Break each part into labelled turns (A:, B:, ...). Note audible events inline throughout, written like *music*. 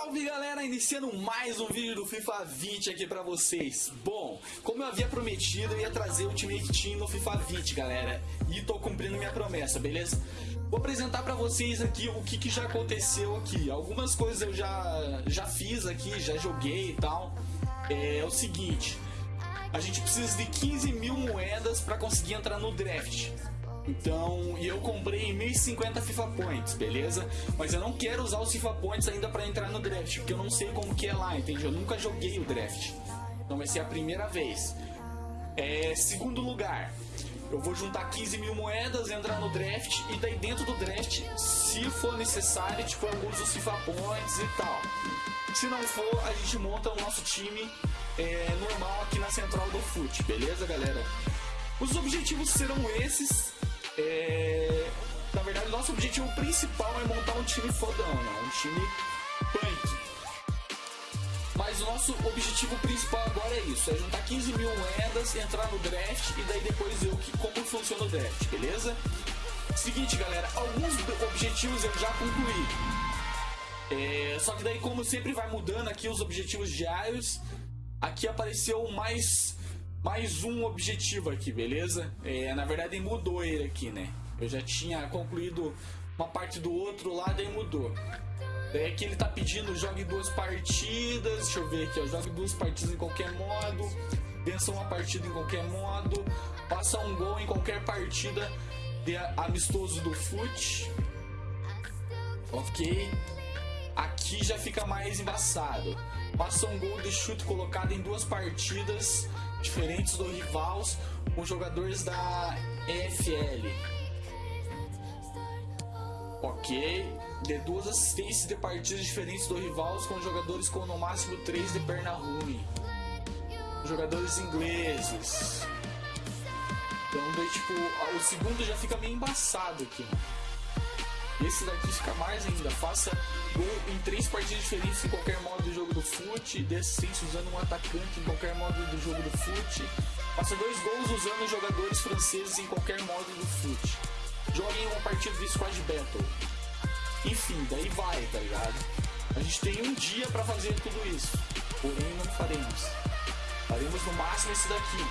A: Salve galera, iniciando mais um vídeo do FIFA 20 aqui pra vocês. Bom, como eu havia prometido, eu ia trazer o Ultimate Team no FIFA 20 galera. E tô cumprindo minha promessa, beleza? Vou apresentar pra vocês aqui o que, que já aconteceu aqui. Algumas coisas eu já, já fiz aqui, já joguei e tal. É, é o seguinte. A gente precisa de 15 mil moedas pra conseguir entrar no draft então, e eu comprei 1050 FIFA Points, beleza? Mas eu não quero usar os FIFA Points ainda para entrar no draft, porque eu não sei como que é lá, entende? Eu nunca joguei o draft. Então vai ser a primeira vez. É, segundo lugar, eu vou juntar 15 mil moedas, entrar no draft e daí dentro do draft, se for necessário, tipo, eu uso os FIFA Points e tal. Se não for, a gente monta o nosso time é, normal aqui na central do FUT, beleza, galera? Os objetivos serão esses. É... Na verdade, nosso objetivo principal é montar um time fodão, né? Um time punk. Mas o nosso objetivo principal agora é isso: é juntar 15 mil moedas, entrar no draft e daí depois ver que, como funciona o draft, beleza? Seguinte, galera, alguns objetivos eu já concluí. É, só que daí, como sempre vai mudando aqui os objetivos diários, aqui apareceu mais mais um objetivo aqui, beleza? É, na verdade mudou ele aqui, né? Eu já tinha concluído uma parte do outro lá, daí mudou. Daí aqui ele tá pedindo jogue duas partidas, deixa eu ver aqui, ó, jogue duas partidas em qualquer modo, vença uma partida em qualquer modo, passa um gol em qualquer partida de amistoso do FUT. Ok. Aqui já fica mais embaçado. Passa um gol de chute colocado em duas partidas diferentes do Rivals com jogadores da EFL. Ok. De duas assistências de partidas diferentes do Rivals com jogadores com no máximo 3 de perna ruim. Jogadores ingleses. Então daí tipo, o segundo já fica meio embaçado aqui. Esse daqui fica mais ainda. Faça gol em três partidas diferentes em qualquer modo do jogo do fute. Assistência usando um atacante em qualquer modo do jogo do fute. Faça dois gols usando jogadores franceses em qualquer modo do fute. Jogue em uma partida de Squad Battle. Enfim, daí vai, tá ligado? A gente tem um dia para fazer tudo isso. Porém, não faremos. Faremos no máximo esse daqui.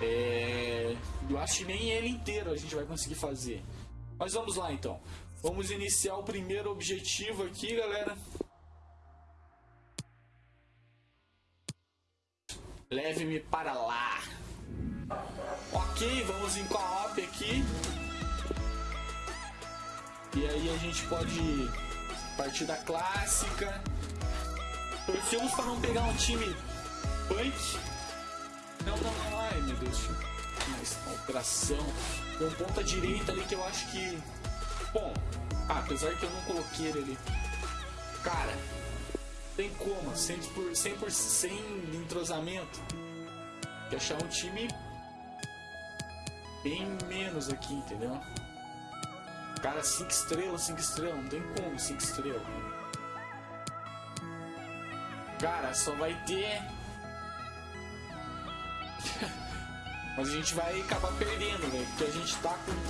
A: É... Eu acho que nem ele inteiro a gente vai conseguir fazer. Mas vamos lá então. Vamos iniciar o primeiro objetivo aqui, galera. Leve-me para lá. Ok, vamos em co-op aqui. E aí a gente pode partir da clássica. Torcemos para não pegar um time punk. Não, não, não. Ai, meu Deus. Mas, operação. Tem um ponta direita ali que eu acho que. Bom, apesar que eu não coloquei ele ali. Cara, tem como, 100%, por, 100 por, sem entrosamento, de achar um time bem menos aqui, entendeu? Cara, 5 estrelas, 5 estrelas, não tem como 5 estrelas. Cara, só vai ter *laughs* Mas a gente vai acabar perdendo, velho. Porque a gente tá com um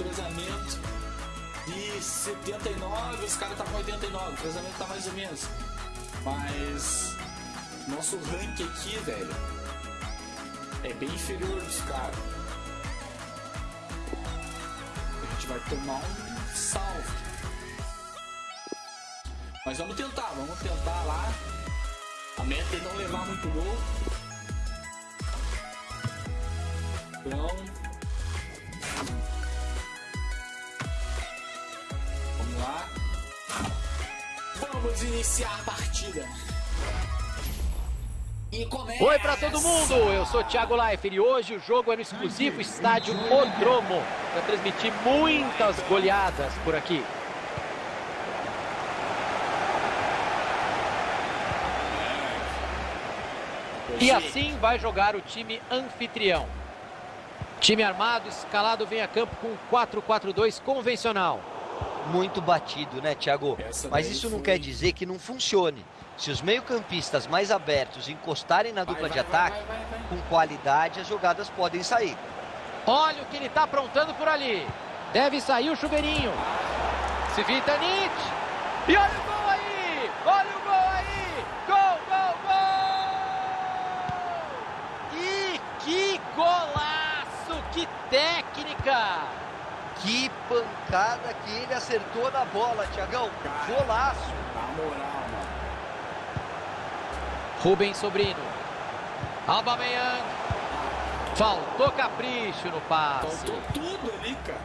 A: de 79, os caras tá com 89. O treinamento tá mais ou menos. Mas nosso rank aqui, velho, é bem inferior dos caras. A gente vai tomar um salve. Mas vamos tentar, vamos tentar lá. A meta é não levar muito gol. Então. Vamos iniciar a partida.
B: Oi para todo mundo, eu sou Thiago Leifert e hoje o jogo é no exclusivo estádio Odromo para transmitir muitas goleadas por aqui. E assim vai jogar o time anfitrião. Time armado, escalado, vem a campo com 4-4-2 convencional
C: muito batido, né, Thiago? Mas isso não quer dizer que não funcione. Se os meio-campistas mais abertos encostarem na dupla de ataque, com qualidade as jogadas podem sair.
B: Olha o que ele está aprontando por ali. Deve sair o chuveirinho. Se Vitanit. E olha o gol aí! Olha o gol aí! Gol, gol, gol! E que golaço! Que técnica!
C: Pancada que ele acertou na bola, Tiagão. Golaço.
A: Na moral, mano.
B: Rubem Sobrino. Aubameyang. Faltou capricho no passe.
A: Faltou tudo ali, cara.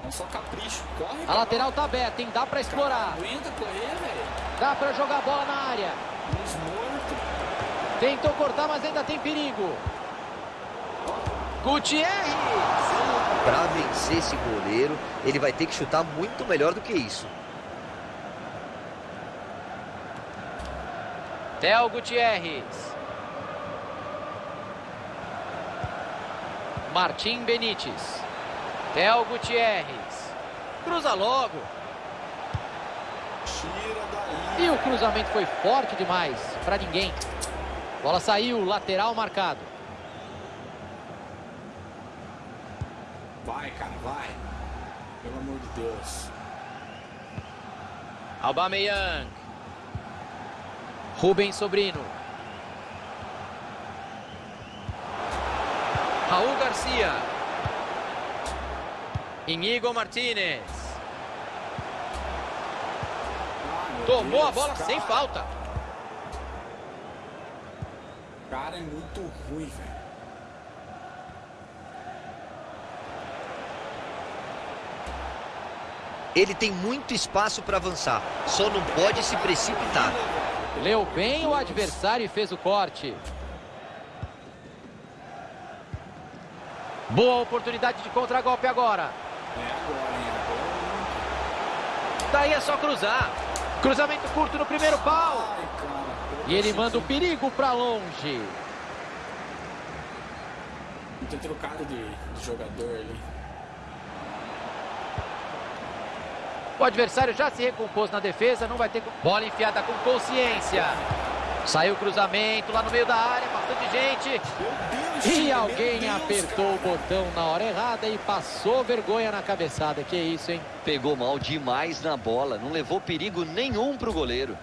A: Vamos só capricho. Corre.
B: A lateral tá aberta, hein? Dá pra explorar.
A: Aguenta correr, velho.
B: Dá pra jogar a bola na área. Tentou cortar, mas ainda tem perigo. Gutierrez.
C: Para vencer esse goleiro, ele vai ter que chutar muito melhor do que isso.
B: Theo Gutierrez. Martim Benítez. Theo Gutierrez. Cruza logo. E o cruzamento foi forte demais para ninguém. Bola saiu, lateral marcado.
A: Vai, cara, vai. Pelo amor de Deus.
B: Aubameyang. Rubens Sobrino. Raul Garcia. Inigo Martinez.
A: Ah,
B: Tomou a
A: Deus,
B: bola
A: cara.
B: sem falta.
A: Cara é muito ruim, velho.
C: Ele tem muito espaço para avançar, só não pode se precipitar.
B: Leu bem o adversário e fez o corte. Boa oportunidade de contragolpe agora.
A: É agora, hein? Agora.
B: Daí é só cruzar. Cruzamento curto no primeiro pau. E ele manda o perigo para longe.
A: Não tem trocado de, de jogador ali.
B: O adversário já se recompôs na defesa, não vai ter bola enfiada com consciência. Saiu o cruzamento lá no meio da área, bastante gente.
A: Deus,
B: E alguém
A: Deus,
B: apertou o
A: cara.
B: botão na hora errada e passou vergonha na cabeçada. Que isso, hein?
C: Pegou mal demais na bola, não levou perigo nenhum para o goleiro.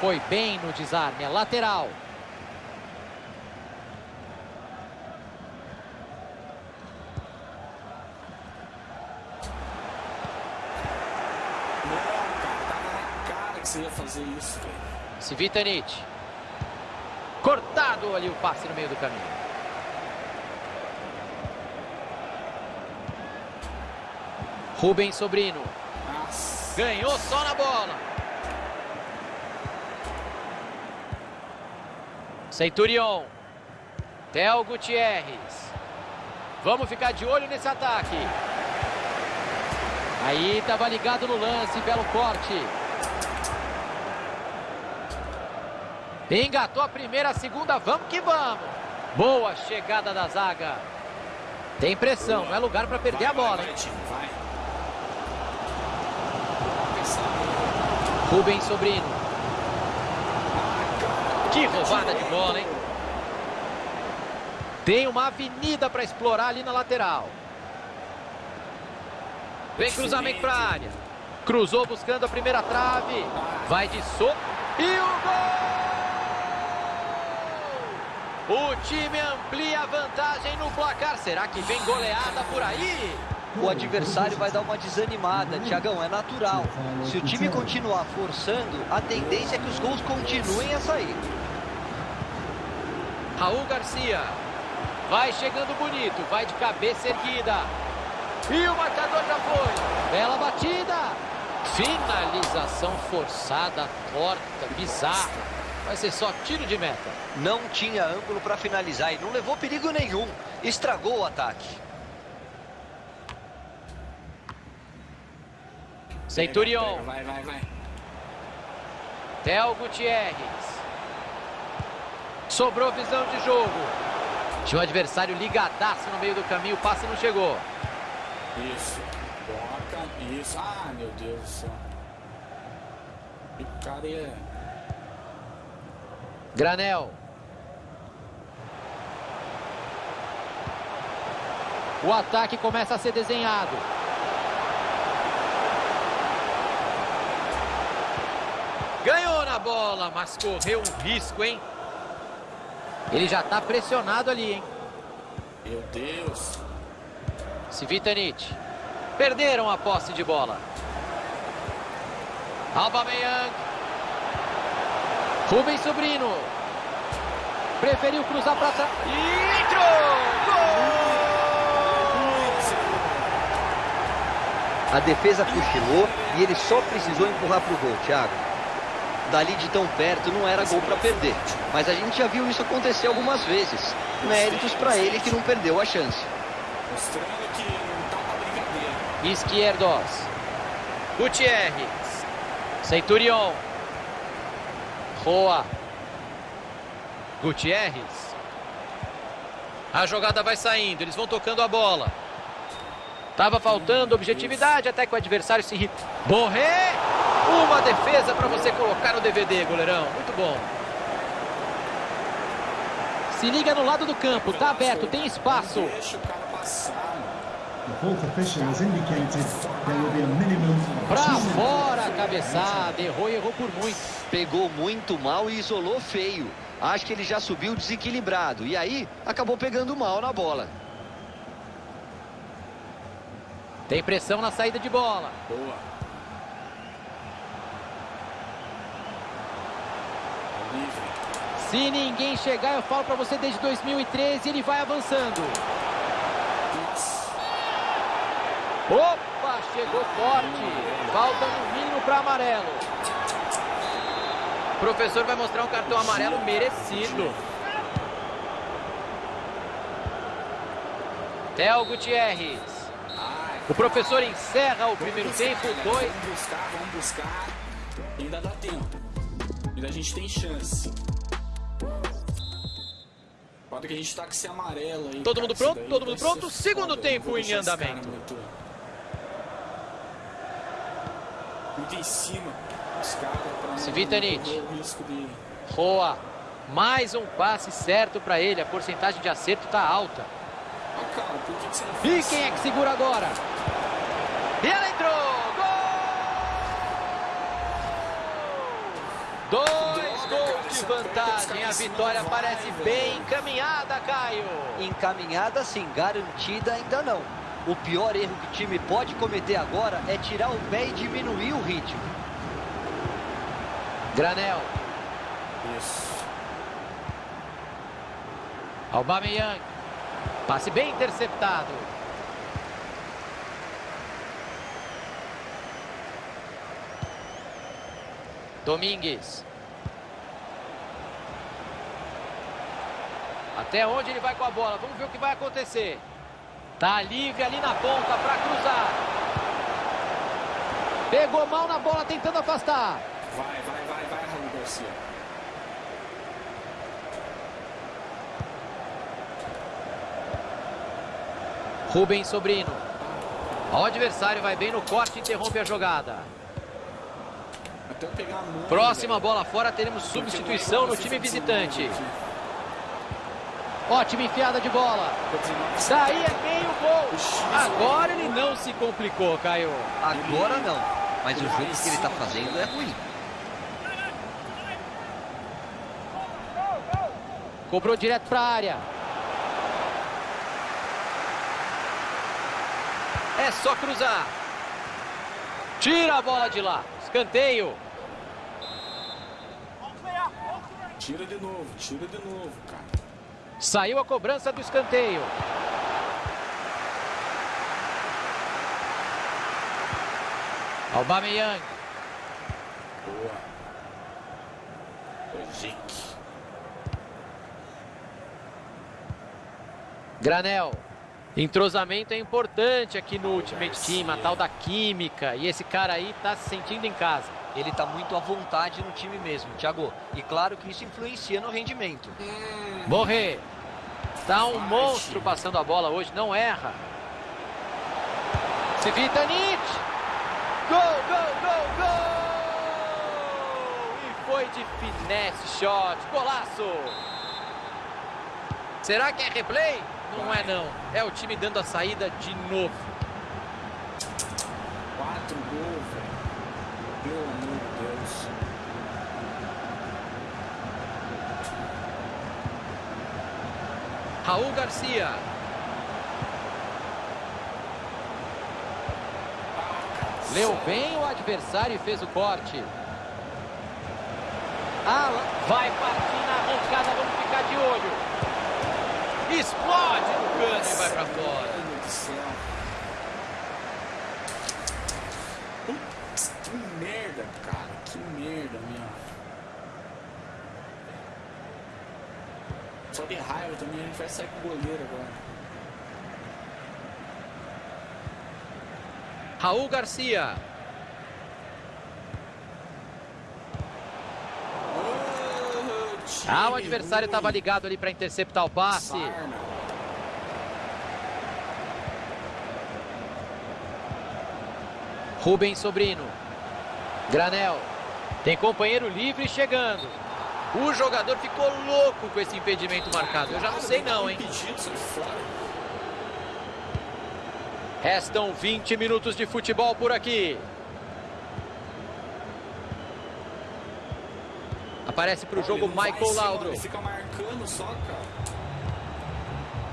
B: Foi bem no desarme, é lateral.
A: Não, cara, tava na cara que você ia fazer isso, velho.
B: Civitanic. Cortado ali o passe no meio do caminho. Rubens Sobrino.
A: Nossa.
B: Ganhou só na bola. Centurion. Theo Gutierrez. Vamos ficar de olho nesse ataque. Aí estava ligado no lance, belo corte. Engatou a primeira, a segunda, vamos que vamos. Boa chegada da zaga. Tem pressão, não é lugar para perder
A: Vai,
B: a bola,
A: vai,
B: hein?
A: vai.
B: Rubens Sobrino. Que roubada de bola, hein? Tem uma avenida para explorar ali na lateral. Vem cruzamento para a área. Cruzou buscando a primeira trave. Vai de so... E o gol! O time amplia a vantagem no placar. Será que vem goleada por aí?
C: O adversário vai dar uma desanimada, Tiagão, é natural. Se o time continuar forçando, a tendência é que os gols continuem a sair.
B: Raul Garcia. Vai chegando bonito. Vai de cabeça erguida. E o marcador já foi. Bela batida. Finalização forçada, torta, bizarra. Vai ser só tiro de meta.
C: Não tinha ângulo para finalizar e não levou perigo nenhum. Estragou o ataque.
B: Centurion.
A: Vai, vai, vai.
B: Theo Gutierrez. Sobrou visão de jogo. Tinha um adversário ligadaço no meio do caminho. O passe não chegou.
A: Isso. Toca. Isso. Ah, meu Deus do céu. E o cara é...
B: Granel. O ataque começa a ser desenhado. Ganhou na bola, mas correu um risco, hein? Ele já tá pressionado ali, hein?
A: Meu Deus.
B: Svitanic. Perderam a posse de bola. Aubameyang. Rubens Sobrino. Preferiu cruzar para trás. E entrou! Gol!
C: A defesa cochilou e ele só precisou empurrar para o gol, Thiago. Dali de tão perto não era gol para perder, mas a gente já viu isso acontecer algumas vezes. Méritos para ele que não perdeu a chance.
A: Tá.
B: Izquierdos. Gutierrez. Centurion. Roa. Gutierrez. A jogada vai saindo, eles vão tocando a bola. Tava faltando objetividade até que o adversário se irrita. Borré! Uma defesa para você colocar no DVD, goleirão. Muito bom. Se liga no lado do campo, tá aberto, tem espaço.
A: Deixa o cara passar, mano.
D: The fourth official has indicated there will be a minimum of
B: Pra
D: two
B: fora. Cabeçada, errou e errou por muito.
C: Pegou muito mal e isolou feio. Acho que ele já subiu desequilibrado e aí acabou pegando mal na bola.
B: Tem pressão na saída de bola.
A: Boa.
B: Se ninguém chegar, eu falo pra você desde 2013, ele vai avançando. Opa, chegou forte. Falta no mínimo para amarelo. O professor vai mostrar um cartão amarelo merecido. Theo Gutierrez. O professor encerra o primeiro
A: buscar,
B: tempo, dois.
A: Vamos buscar, vamos buscar. Ainda dá tempo. Ainda a gente tem chance. Pode que a gente tá com esse amarelo aí.
B: Todo
A: cara,
B: mundo pronto? Todo mundo pronto? Segundo tempo em andamento.
A: Muito em cima.
B: Svitanic.
A: correr o risco de...
B: Roa. Mais um passe certo para ele. A porcentagem de acerto tá alta.
A: Cara, por que, que você não
B: E quem é que segura agora? E ela entrou! Gol! Dois gols de vantagem. A vitória parece bem encaminhada, Caio.
C: Encaminhada sim, garantida ainda não. O pior erro que o time pode cometer agora é tirar o pé e diminuir o ritmo.
B: Granel.
A: Isso.
B: Aubameyang. Passe bem interceptado. Domingues. Até onde ele vai com a bola? Vamos ver o que vai acontecer. Tá livre ali na ponta para cruzar. Pegou mal na bola tentando afastar.
A: Vai, vai, vai, vai, Raul Garcia.
B: Rubens Sobrino. O adversário vai bem no corte interrompe a jogada. Próxima bola fora, teremos substituição no time visitante. Ótima enfiada de bola. Daí é meio gol. Agora ele não se complicou, Caio.
C: Agora não, mas o jogo que ele está fazendo é ruim.
B: Cobrou direto para a área. É só cruzar. Tira a bola de lá. Escanteio.
A: Tira de novo, tira de novo, cara.
B: Saiu a cobrança do escanteio. Aubameyang.
A: Boa. Ojic.
B: Granel. Entrosamento é importante aqui no Ultimate Team, a tal da química. E esse cara aí tá se sentindo em casa.
C: Ele está muito à vontade no time mesmo, Thiago. E claro que isso influencia no rendimento.
B: Morrer. Tá um monstro passando a bola hoje, não erra. Svitanic. Gol, gol, gol, gol! E foi de finesse shot, golaço! Será que é replay? Não é não, é o time dando a saída de novo.
A: Quatro gols, velho. Pelo amor de Deus.
B: Raul Garcia. Leu bem o adversário e fez o corte. Ah, vai partir na arrancada, vamos ficar de olho. Explode no canto e vai pra fora.
A: Mano do céu. Putz, que merda, cara. Que merda mesmo. Só de raiva também, a gente vai sair com o goleiro agora.
B: Raul Garcia. Ah, o adversário estava ligado ali para interceptar o passe. Rubem Sobrino. Granel. Tem companheiro livre chegando. O jogador ficou louco com esse impedimento marcado. Eu já não sei não, hein? Restam 20 minutos de futebol por aqui. Aparece para o jogo Michael Laudro.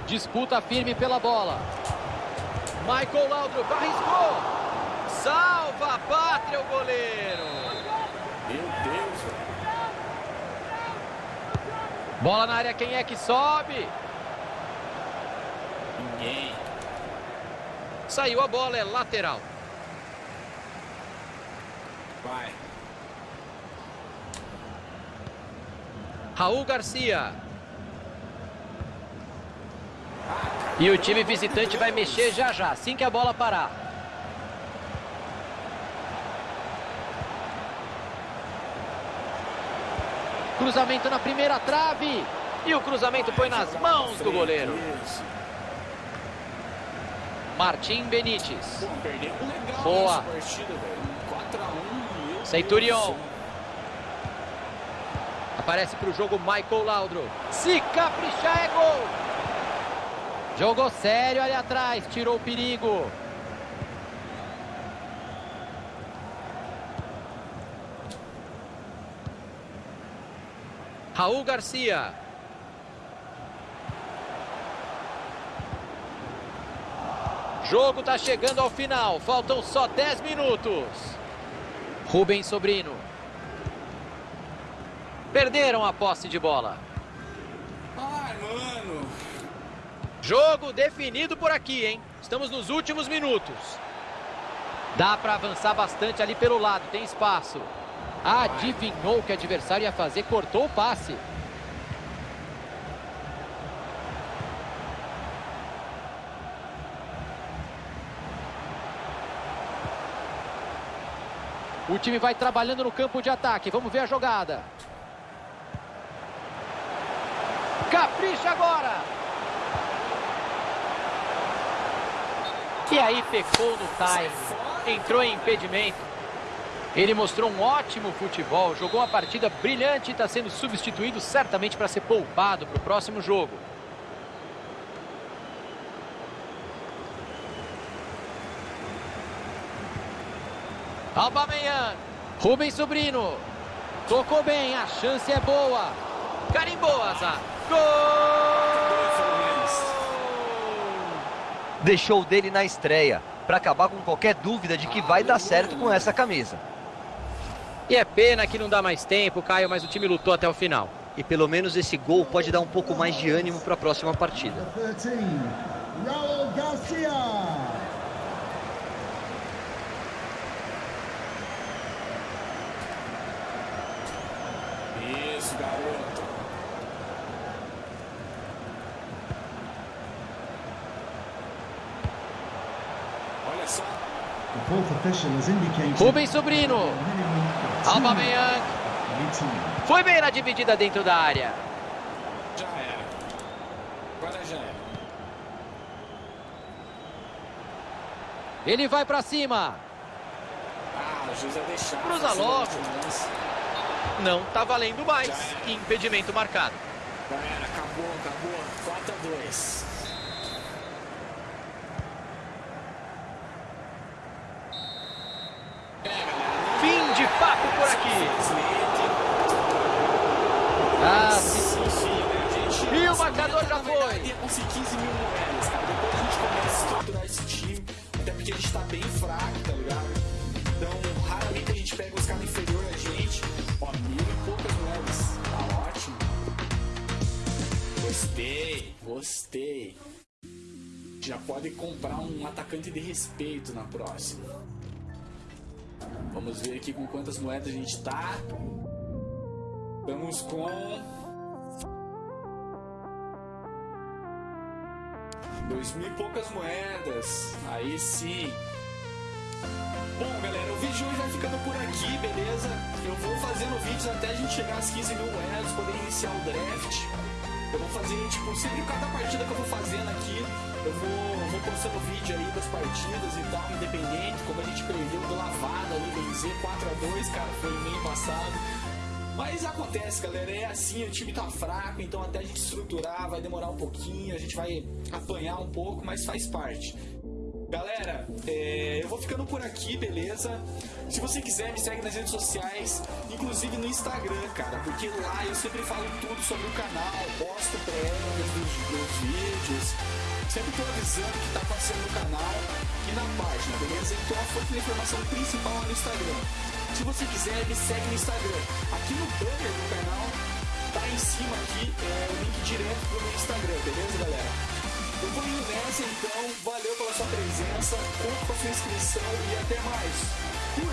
B: Disputa firme pela bola. Michael Laudrup arriscou. Salva a pátria o goleiro.
A: Meu Deus, velho.
B: Bola na área, quem é que sobe?
A: Ninguém.
B: Saiu a bola, é lateral.
A: Vai.
B: Raul Garcia. E o time visitante vai mexer já já, assim que a bola parar. Cruzamento na primeira trave. E o cruzamento foi nas mãos do goleiro. Martim Benítez. Boa.
A: nessa partida, velho. 4x1. meu
B: Centurion. Aparece para o jogo Michael Laudro. Se caprichar é gol. Jogou sério ali atrás, tirou o perigo. Raul Garcia. Jogo está chegando ao final, faltam só 10 minutos. Rubem Sobrino. Perderam a posse de bola.
A: Ai, mano.
B: Jogo definido por aqui, hein? Estamos nos últimos minutos. Dá para avançar bastante ali pelo lado, tem espaço. Adivinhou o que o adversário ia fazer, cortou o passe. O time vai trabalhando no campo de ataque. Vamos ver a jogada. Capricha agora. E aí pecou no time. Entrou em impedimento. Ele mostrou um ótimo futebol, jogou uma partida brilhante e está sendo substituído certamente para ser poupado para o próximo jogo. Aubameyang, Rubens Sobrino, tocou bem, a chance é boa. Carimbou. Gol!
C: Deixou dele na estreia, para acabar com qualquer dúvida de que vai dar certo com essa camisa.
B: E é pena que não dá mais tempo, Caio, mas o time lutou até o final.
C: E pelo menos esse gol pode dar um pouco mais de ânimo para a próxima partida.
D: Number 13, Raul Garcia.
A: Isso, garoto. Olha só.
B: Rubens Sobrino,
D: two
B: Aubameyang, foi bem na dividida dentro da área.
A: Já era. Agora já era.
B: Ele vai pra cima.
A: Ah, o juiz ia deixar.
B: Cruza logo. Não tá valendo mais. Impedimento marcado.
A: Já era, acabou, acabou. 4 a 2. Gostei. Já pode comprar um atacante de respeito na próxima. Vamos ver aqui com quantas moedas a gente tá. Estamos com. Dois mil e poucas moedas. Aí sim. Bom, galera, o vídeo de hoje vai ficando por aqui, beleza? Eu vou fazendo vídeos até a gente chegar às 15 mil moedas, poder iniciar o draft. Eu vou fazer, tipo, sempre cada partida que eu vou fazendo aqui, eu vou, vou postando vídeo aí das partidas e tal, independente, como a gente perdeu do lavada ali, dizer, 4x2, cara, foi meio passado. Mas acontece, galera, é assim, o time tá fraco, então até a gente estruturar vai demorar um pouquinho, a gente vai apanhar um pouco, mas faz parte. Galera, é, eu vou ficando por aqui, beleza? Se você quiser, me segue nas redes sociais, inclusive no Instagram, cara, porque lá eu sempre falo tudo sobre o canal, posto prévias dos, dos vídeos, sempre tô avisando o que tá passando no canal e na página, beleza? Então a fonte de informação principal é no Instagram. Se você quiser, me segue no Instagram. Aqui no banner do canal, tá em cima aqui é, o link direto pro meu Instagram, beleza, galera? Eu vou indo nessa então, valeu pela sua presença, conto com a sua inscrição e até mais.